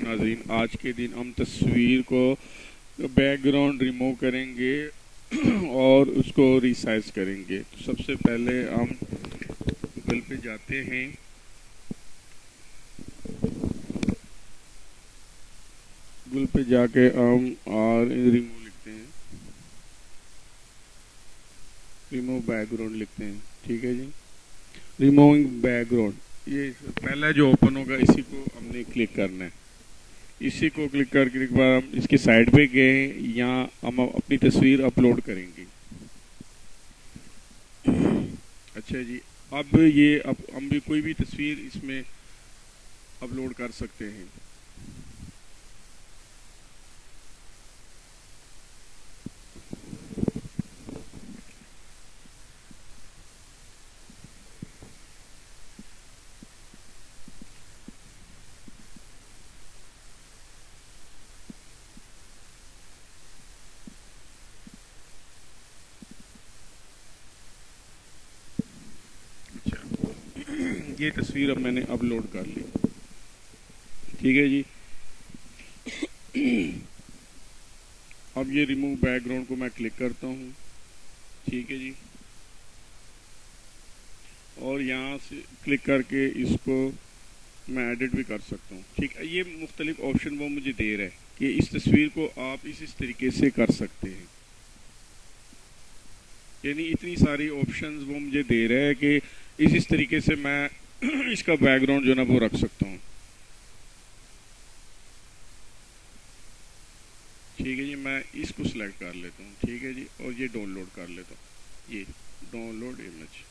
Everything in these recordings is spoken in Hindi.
नाजरीन आज के दिन हम तस्वीर को बैकग्राउंड रिमूव करेंगे और उसको रिसाइज करेंगे। तो सबसे पहले हम गूगल पे जाते हैं। गूगल पे जाके हम और रिमूव लिखते हैं। रिमूव बैकग्राउंड लिखते हैं। ठीक है जी? रिमूविंग बैकग्राउंड ये पहला जो ओपन होगा, इसी को हमने क्लिक करना है। इसी को क्लिक करके एक बार हम इसके साइड पे गए, यहाँ हम अपनी तस्वीर अपलोड करेंगे। अच्छा जी, अब ये, अब हम भी कोई भी तस्वीर इसमें अपलोड कर सकते हैं। ये तस्वीर अब मैंने अपलोड कर ली। ठीक है जी? अब ये रिमूव बैकग्राउंड को मैं क्लिक करता हूँ। ठीक है जी? और यहाँ से क्लिक करके इसको मैं एडिट भी कर सकता हूँ। ठीक है, ये मुख्तलिफ़ ऑप्शन वो मुझे दे रहा है कि इस तस्वीर को आप इस इस तरीके से कर सकते हैं। यानी इतनी सारी ऑप्शंस वो मुझे दे रहे हैं कि इस इस तरीके से मैं इसका बैकग्राउंड जो है ना वो रख सकता हूँ। ठीक है जी, मैं इसको सिलेक्ट कर लेता हूँ, ठीक है जी, और ये डाउनलोड कर लेता हूँ। ये डाउनलोड इमेज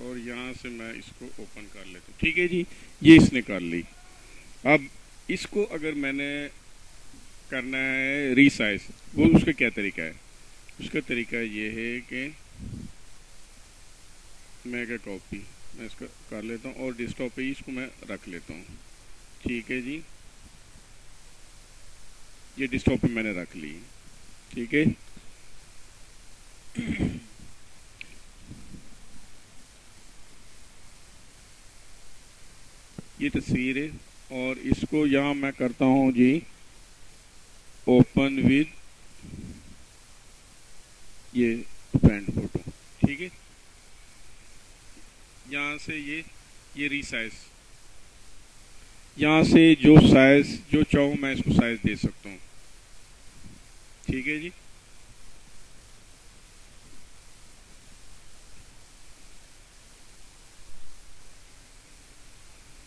और यहाँ से मैं इसको ओपन कर लेता हूँ। ठीक है जी, ये इसने कर ली। अब इसको अगर मैंने करना है रीसाइज वो उसका क्या तरीका है? उसका तरीका ये है कि मैं क्या कॉपी मैं इसका कर लेता हूँ और डेस्कटॉप पे इसको मैं रख लेता हूँ। ठीक है जी? ये डेस्कटॉप पे मैंने रख ली। ठीक है? ये तस्वीर है और इसको यहाँ मैं करता हूँ जी ओपन विद ये पेंट फ़ोटो ठीक है? यहाँ से ये ये रीसाइज यहाँ से जो साइज़ जो चाहूँ मैं इसको साइज़ दे सकता हूँ। ठीक है जी?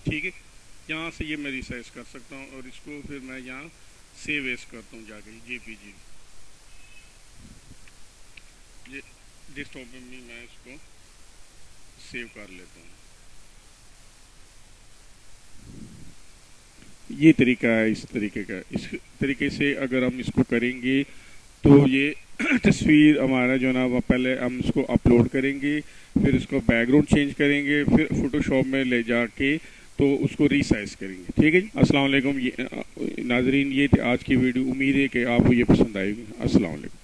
ठीक है? यहाँ से ये मैं रिसाइज कर सकता हूँ और इसको फिर मैं यहाँ सेव एस करता हूँ जाके जेपीजी ये डेस्कटॉप में भी मैं इसको सेव कर लेता हूँ। ये तरीका है, इस तरीके का, इस तरीके से अगर हम इसको करेंगे तो ये तस्वीर हमारा जो ना, वह पहले हम इसको अपलोड करेंगे, फिर इसको बैकग्राउंड चेंज करेंगे, फिर फोटोशॉप में ले जाके तो उसको रिसाइज करेंगे। ठीक है जी? अस्सलाम वालेकुम। ये नाजरीन, ये थे आज की वीडियो, उम्मीद है कि आपको ये पसंद आएगी अस्सलाम वालेकुम।